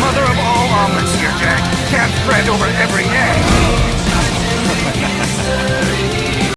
mother of all omelets here, Jack. Can't fret over every egg.